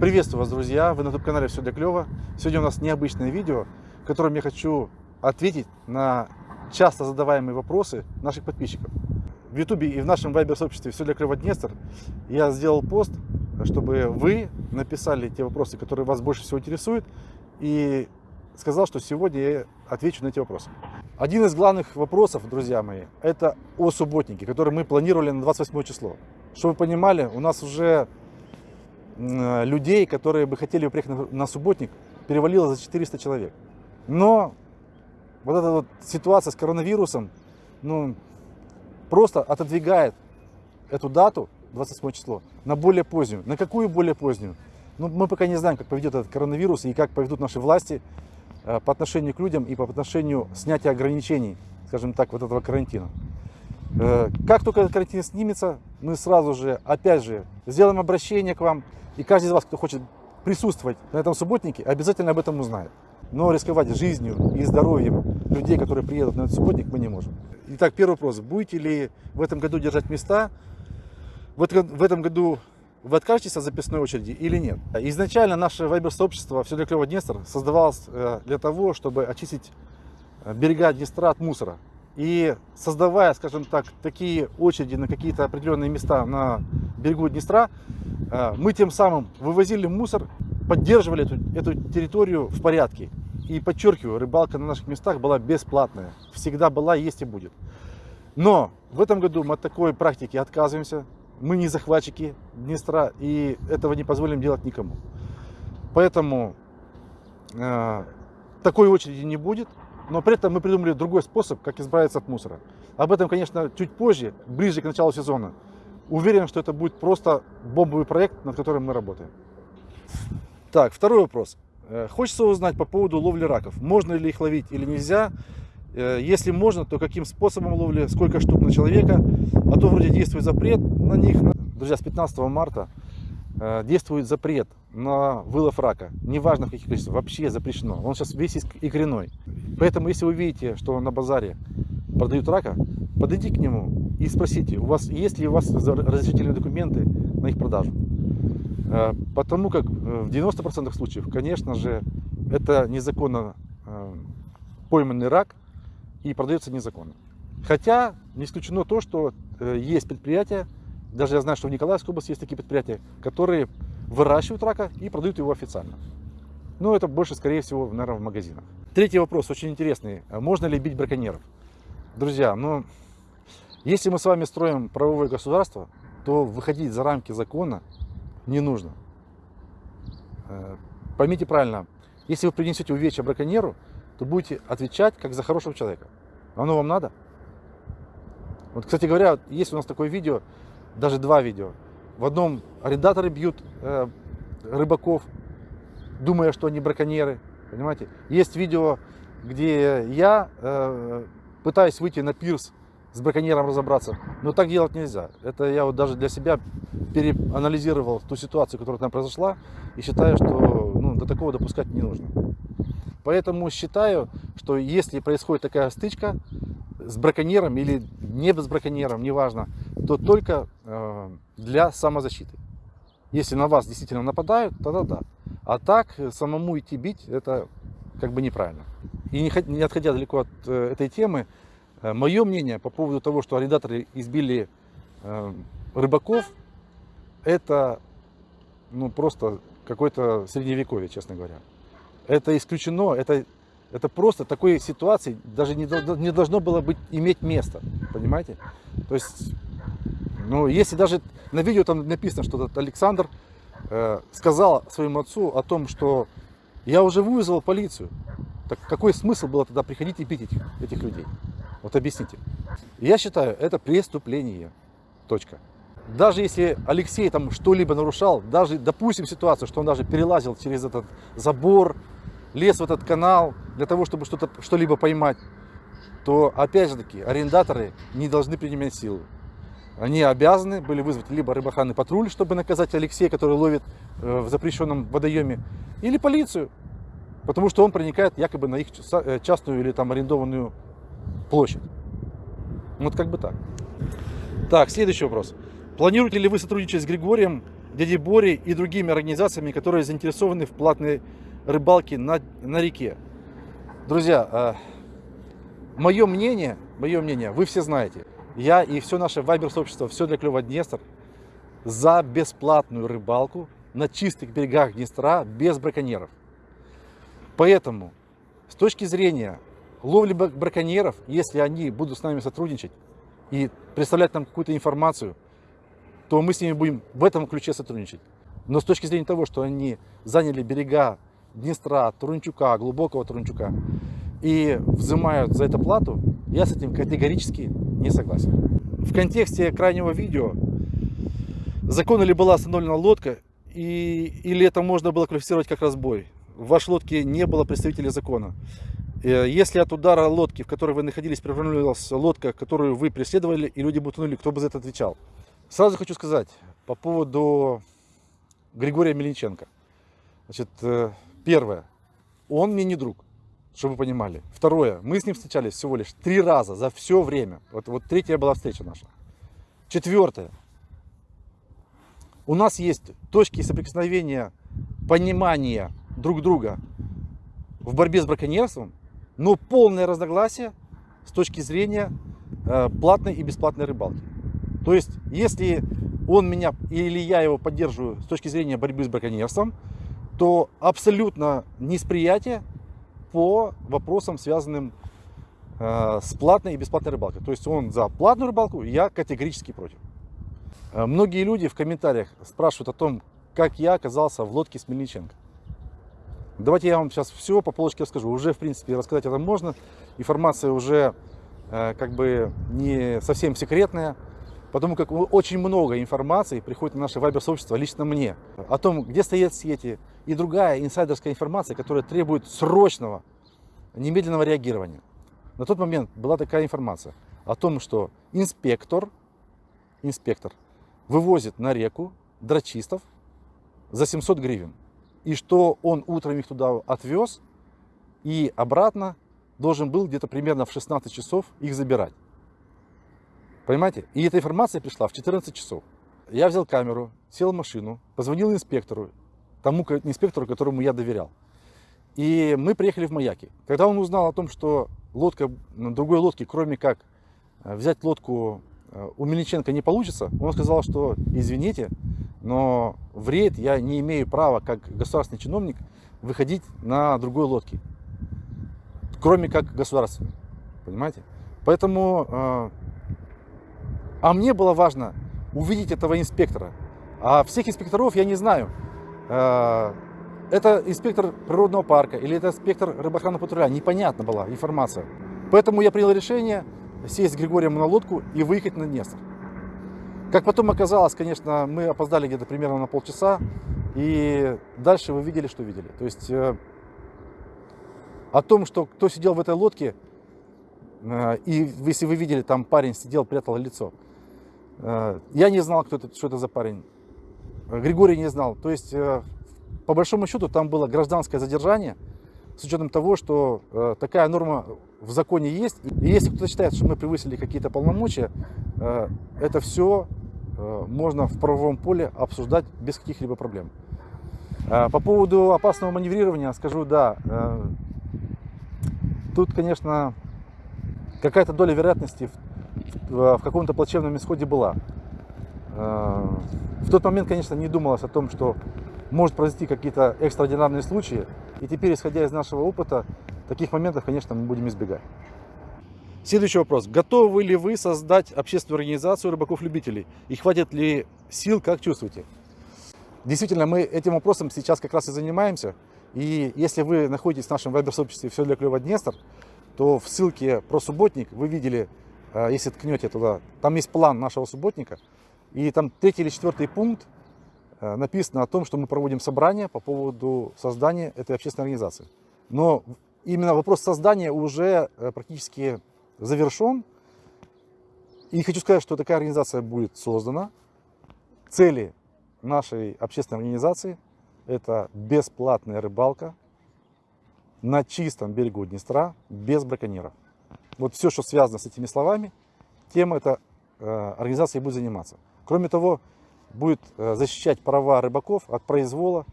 Приветствую вас, друзья! Вы на YouTube-канале «Все для клёва». Сегодня у нас необычное видео, в котором я хочу ответить на часто задаваемые вопросы наших подписчиков. В YouTube и в нашем вайбер-сообществе «Все для клёва Днестр» я сделал пост, чтобы вы написали те вопросы, которые вас больше всего интересуют, и сказал, что сегодня я отвечу на эти вопросы. Один из главных вопросов, друзья мои, это о субботнике, который мы планировали на 28 число. Чтобы вы понимали, у нас уже людей, которые бы хотели приехать на субботник, перевалило за 400 человек. Но вот эта вот ситуация с коронавирусом, ну, просто отодвигает эту дату, 28 число, на более позднюю. На какую более позднюю? Ну, мы пока не знаем, как поведет этот коронавирус и как поведут наши власти э, по отношению к людям и по отношению снятия ограничений, скажем так, вот этого карантина. Э, как только этот карантин снимется, мы сразу же, опять же, сделаем обращение к вам, и каждый из вас, кто хочет присутствовать на этом субботнике, обязательно об этом узнает. Но рисковать жизнью и здоровьем людей, которые приедут на этот субботник, мы не можем. Итак, первый вопрос. Будете ли в этом году держать места? В этом году вы откажетесь от записной очереди или нет? Изначально наше вайбер-сообщество «Все для клёва Днестр» создавалось э, для того, чтобы очистить э, берега Днестра от мусора. И создавая, скажем так, такие очереди на какие-то определенные места на берегу Днестра, э, мы тем самым вывозили мусор, поддерживали эту, эту территорию в порядке. И подчеркиваю, рыбалка на наших местах была бесплатная. Всегда была, есть и будет. Но в этом году мы от такой практики отказываемся. Мы не захватчики Днестра и этого не позволим делать никому. Поэтому э, такой очереди не будет. Но при этом мы придумали другой способ, как избавиться от мусора. Об этом, конечно, чуть позже, ближе к началу сезона. Уверен, что это будет просто бомбовый проект, над которым мы работаем. Так, второй вопрос. Э, хочется узнать по поводу ловли раков. Можно ли их ловить или нельзя? Э, если можно, то каким способом ловли, сколько штук на человека? А то вроде действует запрет на них. Друзья, с 15 марта действует запрет на вылов рака, неважно в каких количествах, вообще запрещено. Он сейчас весь икряной. Поэтому, если вы видите, что на базаре продают рака, подойдите к нему и спросите, у вас есть ли у вас разрешительные документы на их продажу. Э, потому как э, в 90% случаев, конечно же, это незаконно пойманный рак и продается незаконно. Хотя не исключено то, что есть предприятия, даже я знаю, что в Николаевской области есть такие предприятия, которые выращивают рака и продают его официально. Но это больше, скорее всего, наверное, в магазинах. Третий вопрос, очень интересный. Можно ли бить браконьеров? Друзья, ну, если мы с вами строим правовое государство, то выходить за рамки закона не нужно. Э, поймите правильно, если вы принесете увечья браконьеру, то будете отвечать как за хорошего человека. Оно вам надо? Вот, кстати говоря, есть у нас такое видео, даже два видео. В одном арендаторы бьют э, рыбаков, думая, что они браконьеры. Понимаете? Есть видео, где я э, пытаюсь выйти на пирс с браконьером разобраться. Но так делать нельзя. Это я вот даже для себя переанализировал ту ситуацию, которая там произошла, и считаю, что ну, до такого допускать не нужно. Поэтому считаю, что если происходит такая стычка с браконьером или не с браконьером, неважно, то только э, для самозащиты. Если на вас действительно нападают, тогда да. А так самому идти бить, это как бы неправильно. И не, отходя далеко от э, этой темы, э, мое мнение по поводу того, что арендаторы избили рыбаков, это ну, просто какое-то средневековье, честно говоря. Это исключено, это, это просто такой ситуации даже не, не должно было быть, иметь место, понимаете? То есть ну, если даже на видео там написано, что этот Александр э, сказал своему отцу о том, что я уже вызвал полицию, так какой смысл было тогда приходить и бить этих, этих людей? Вот объясните. Я считаю, это преступление. Точка. Даже если Алексей там что-либо нарушал, даже допустим ситуацию, что он даже перелазил через этот забор, лез в этот канал для того, чтобы что-то что-либо поймать, то опять же таки арендаторы не должны принимать силу они обязаны были вызвать либо рыбоохранный патруль, чтобы наказать Алексея, который ловит э, в запрещенном водоеме, или полицию, потому что он проникает якобы на их э, частную или там арендованную площадь. Вот как бы так. Так, следующий вопрос. Планируете ли вы сотрудничать с Григорием дяди Бори и другими организациями, которые заинтересованы в платной рыбалке на, на реке. Друзья, мое мнение, мое мнение, вы все знаете. Я и все наше вайбер-сообщество, все для клёва Днестр, за бесплатную рыбалку на чистых берегах Днестра без браконьеров. Поэтому, с точки зрения ловли браконьеров, если они будут с нами сотрудничать и представлять нам какую-то информацию, то мы с ними будем в этом ключе сотрудничать. Но с точки зрения того, что они заняли берега Днестра, Турунчука, глубокого Турунчука, и взимают за это плату, я с этим категорически не согласен. В контексте крайнего видео, закон ли была остановлена лодка, и, или это можно было квалифицировать как разбой. В вашей лодке не было представителей закона. Э, если от удара лодки, в которой вы находились, перевернулась лодка, которую вы преследовали, и люди бы утонули, кто бы за это отвечал? Сразу хочу сказать по поводу Григория Мельниченко. Значит, э, первое, он мне не друг чтобы вы понимали. Второе, мы с ним встречались всего лишь три раза за все время. Вот, вот третья была встреча наша. Четвертое, у нас есть точки соприкосновения, понимания друг друга в борьбе с браконьерством, но полное разногласие с точки зрения э, платной и бесплатной рыбалки. То есть, если он меня или я его поддерживаю с точки зрения борьбы с браконьерством, то абсолютно несприятие по вопросам, связанным э, с платной и бесплатной рыбалкой. То есть он за платную рыбалку, я категорически против. Э, многие люди в комментариях спрашивают о том, как я оказался в лодке с Мельниченко. Давайте я вам сейчас все по полочке расскажу. Уже, в принципе, рассказать это можно. Информация уже э, как бы не совсем секретная. Потому как очень много информации приходит на наше вайбер-сообщество лично мне. О том, где стоят сети и другая инсайдерская информация, которая требует срочного, немедленного реагирования. На тот момент была такая информация о том, что инспектор, инспектор вывозит на реку драчистов за 700 гривен. И что он утром их туда отвез и обратно должен был где-то примерно в 16 часов их забирать. Понимаете? И эта информация пришла в 14 часов. Я взял камеру, сел в машину, позвонил инспектору, тому инспектору, которому я доверял. И мы приехали в Маяки. Когда он узнал о том, что лодка, на другой лодке, кроме как э, взять лодку э, у Мельниченко не получится, он сказал, что извините, но в рейд я не имею права, как государственный чиновник, выходить на другой лодке, кроме как государственной. Понимаете? Поэтому э, а мне было важно увидеть этого инспектора. А всех инспекторов я не знаю. Э, это инспектор природного парка или это инспектор рыбоохранного патруля. Непонятна была информация. Поэтому я принял решение сесть с Григорием на лодку и выехать на Днестр. Как потом оказалось, конечно, мы опоздали где-то примерно на полчаса. И дальше вы видели, что видели. То есть э, о том, что кто сидел в этой лодке, э, и если вы видели, там парень сидел, прятал лицо. Э, я не знал, кто это, что это за парень. Григорий не знал. То есть, э, по большому счету, там было гражданское задержание, с учетом того, что э, такая норма в законе есть. И если кто-то считает, что мы превысили какие-то полномочия, это все можно в правовом поле обсуждать без каких-либо проблем. По поводу опасного маневрирования скажу, да, тут, конечно, какая-то доля вероятности в каком-то плачевном исходе была. Э, в тот момент, конечно, не думалось о том, что может произойти какие-то экстраординарные случаи. И теперь, исходя из нашего опыта, таких моментов, конечно, мы будем избегать. Следующий вопрос. Готовы ли вы создать общественную организацию рыбаков-любителей? И хватит ли сил, как чувствуете? Действительно, мы этим вопросом сейчас как раз и занимаемся. И если вы находитесь в нашем вайбер-сообществе «Все для клёва Днестр», то в ссылке про субботник вы видели Э, если ткнете туда, там есть план нашего субботника, и там третий или четвертый пункт э, написано о том, что мы проводим собрание по поводу создания этой общественной организации. Но именно вопрос создания уже э, практически завершен. И хочу сказать, что такая организация будет создана. Цели нашей общественной организации – это бесплатная рыбалка на чистом берегу Днестра без браконьеров. Вот все, что связано с этими словами, тем эта э, организация будет заниматься. Кроме того, будет э, защищать права рыбаков от произвола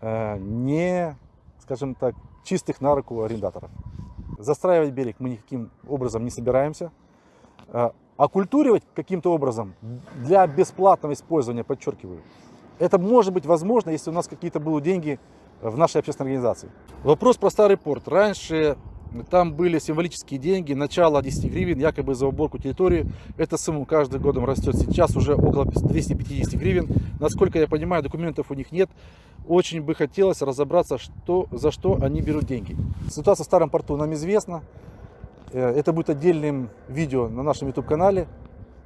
э, не, скажем так, чистых на руку арендаторов. Застраивать берег мы никаким образом не собираемся. Э, оккультуривать каким-то образом для бесплатного использования, подчеркиваю, это может быть возможно, если у нас какие-то будут деньги в нашей общественной организации. Вопрос про старый порт. Раньше там были символические деньги, начало 10 гривен, якобы за уборку территории. Эта сумма каждым годом растет. Сейчас уже около 250 гривен. Насколько я понимаю, документов у них нет. Очень бы хотелось разобраться, что, за что они берут деньги. Ситуация в старом порту нам известна. Э, это будет отдельным видео на нашем YouTube-канале.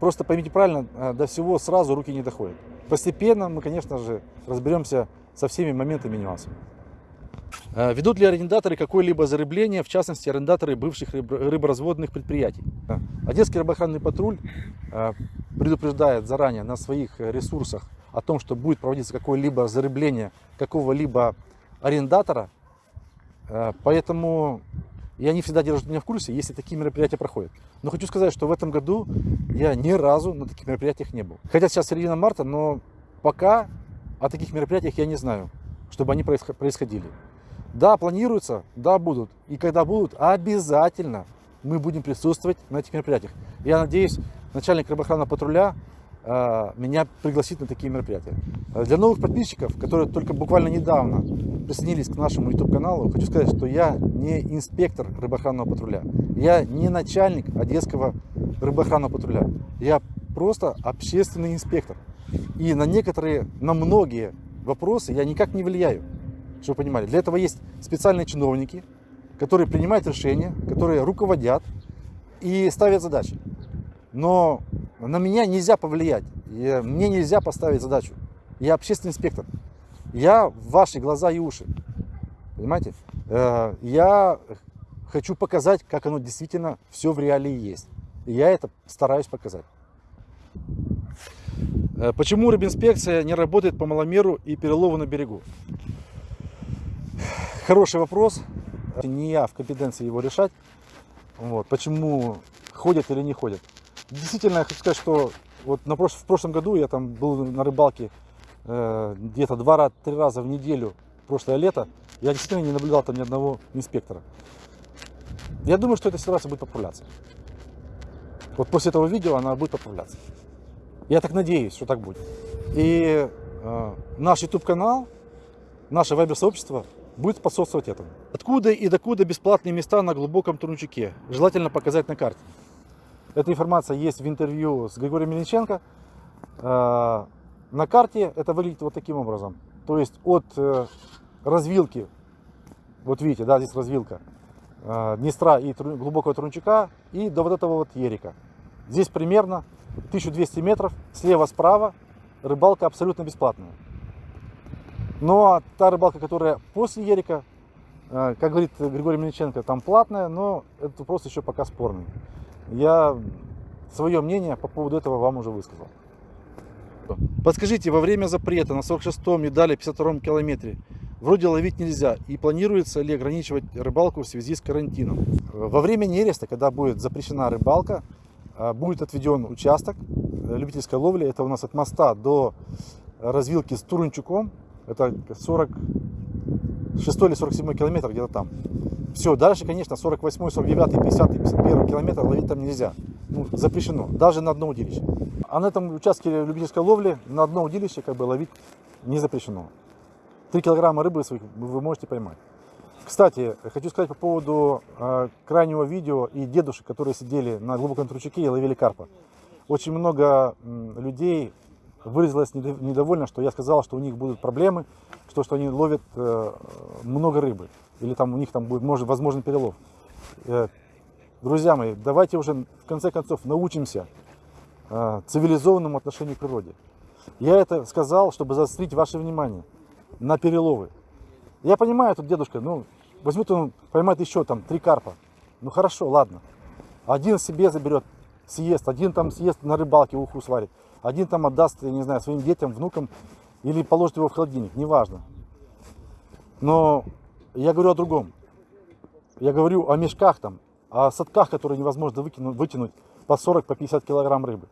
Просто поймите правильно, э, до всего сразу руки не доходят. Постепенно мы, конечно же, разберемся со всеми моментами и нюансами. Э, ведут ли арендаторы какое-либо зарыбление, в частности, арендаторы бывших рыборазводных предприятий? Одесский рыбоохранный патруль предупреждает заранее на своих ресурсах о том, что будет проводиться какое-либо зарыбление какого-либо арендатора. Поэтому я не всегда держу меня в курсе, если такие мероприятия проходят. Но хочу сказать, что в этом году я ни разу на таких мероприятиях не был. Хотя сейчас середина марта, но пока о таких мероприятиях я не знаю, чтобы они происходили. Да, планируются, да, будут. И когда будут, обязательно мы будем присутствовать на этих мероприятиях. Я надеюсь, начальник рыбоохранного патруля э, меня пригласит на такие мероприятия. Для новых подписчиков, которые только буквально недавно присоединились к нашему YouTube-каналу, хочу сказать, что я не инспектор рыбоохранного патруля. Я не начальник Одесского рыбоохранного патруля. Я просто общественный инспектор. И на некоторые, на многие вопросы я никак не влияю, чтобы вы понимали. Для этого есть специальные чиновники, которые принимают решения, которые руководят и ставят задачи. Но на меня нельзя повлиять, мне нельзя поставить задачу. Я общественный инспектор. Я ваши глаза и уши. Понимаете? Э, я хочу показать, как оно действительно все в реалии есть. И я это стараюсь показать. Э, почему рыбинспекция не работает по маломеру и перелову на берегу? Хороший вопрос. Не я в компетенции его решать. Вот. Почему ходят или не ходят. Действительно, я хочу сказать, что вот на прош... в прошлом году я там был на рыбалке Э, где-то два-три раза в неделю прошлое лето, я действительно не наблюдал там ни одного инспектора. Я думаю, что эта ситуация будет поправляться. Вот после этого видео она будет поправляться. Я так надеюсь, что так будет. И э, наш YouTube-канал, наше вайбер-сообщество будет способствовать этому. Откуда и докуда бесплатные места на глубоком Турнчуке? Желательно показать на карте. Эта информация есть в интервью с Григорием Мельниченко. Э, на карте это выглядит вот таким образом. То есть от э, развилки, вот видите, да, здесь развилка э, Днестра и глубокого Трунчака и до вот этого вот Ерика. Здесь примерно 1200 метров, слева-справа рыбалка абсолютно бесплатная. Но та рыбалка, которая после Ерика, э, как говорит Григорий Мельниченко, там платная, но это просто еще пока спорный. Я свое мнение по поводу этого вам уже высказал. Подскажите, во время запрета на 46-м и далее 52-м километре вроде ловить нельзя и планируется ли ограничивать рыбалку в связи с карантином? Во время нереста, когда будет запрещена рыбалка, а, будет отведен участок любительской ловли. Это у нас от моста до развилки с Турунчуком. Это 46 или 47 километр, где-то там. Все, дальше, конечно, 48, 49, 50, 51 километр ловить там нельзя. Ну, запрещено, даже на одно удилище. А на этом участке любительской ловли на одно удилище как бы ловить не запрещено. 3 килограмма рыбы своих вы можете поймать. Кстати, хочу сказать по поводу э, крайнего видео и дедушек, которые сидели на глубоком тручаке и ловили карпа. Очень много м, людей выразилось недовольно, что я сказал, что у них будут проблемы, что, что они ловят э, много рыбы, или там у них там будет может, возможен перелов. Э, друзья мои, давайте уже в конце концов научимся э, цивилизованному отношению к природе. Я это сказал, чтобы заострить ваше внимание на переловы. Я понимаю, тут дедушка, ну, возьмет он, поймает еще там три карпа. Ну хорошо, ладно. Один себе заберет, съест, один там съест на рыбалке, уху сварит. Один там отдаст, я не знаю, своим детям, внукам или положит его в холодильник, неважно. Но я говорю о другом. Я говорю о мешках там, о садках, которые невозможно выкинуть, вытянуть по 40, по 50 килограмм рыбы.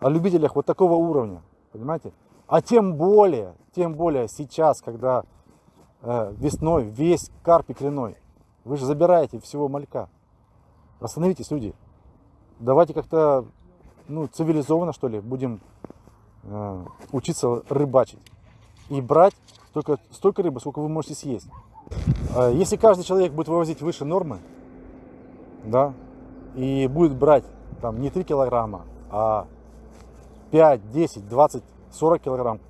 О любителях вот такого уровня. Понимаете? А тем более, тем более сейчас, когда э, весной весь карп и кленой, вы же забираете всего малька. Остановитесь, люди. Давайте как-то ну, цивилизованно, что ли, будем э, учиться рыбачить. И брать только столько рыбы, сколько вы можете съесть. Э, Если каждый человек будет вывозить выше нормы, да, и будет брать там не 3 килограмма, а 5, 10, 20, 40 килограмм,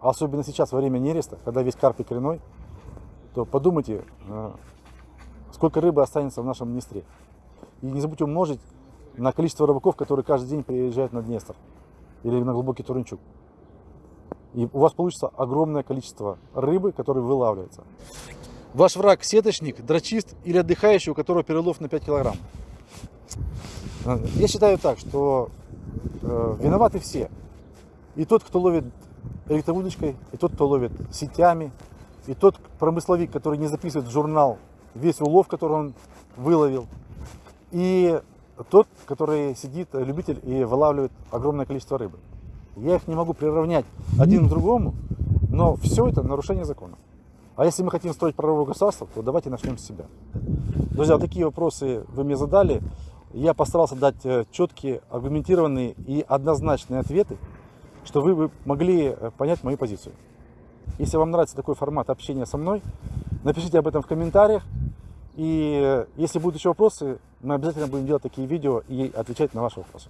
а особенно сейчас во время нереста, когда весь карп коренной, то подумайте, э, сколько рыбы останется в нашем Днестре. И не забудьте умножить на количество рыбаков, которые каждый день приезжают на Днестр или на глубокий Турнчук. И у вас получится огромное количество рыбы, которая вылавливается. Ваш враг сеточник, дрочист или отдыхающий, у которого перелов на 5 килограмм. Я считаю так, что э, виноваты все. И тот, кто ловит электроудочкой, и тот, кто ловит сетями, и тот промысловик, который не записывает в журнал весь улов, который он выловил, и тот, который сидит, э, любитель и вылавливает огромное количество рыбы. Я их не могу приравнять один к другому, но все это нарушение закона. А если мы хотим строить правовое государство, то давайте начнем с себя. Друзья, вот такие вопросы вы мне задали. Я постарался дать э, четкие, аргументированные и однозначные ответы, что вы могли э, понять мою позицию. Если вам нравится такой формат общения со мной, напишите об этом в комментариях. И если будут еще вопросы, мы обязательно будем делать такие видео и отвечать на ваши вопросы.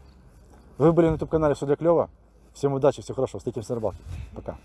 Вы были на YouTube канале Все для клева. Всем удачи, всего хорошего. Встретимся на рыбалке. Пока.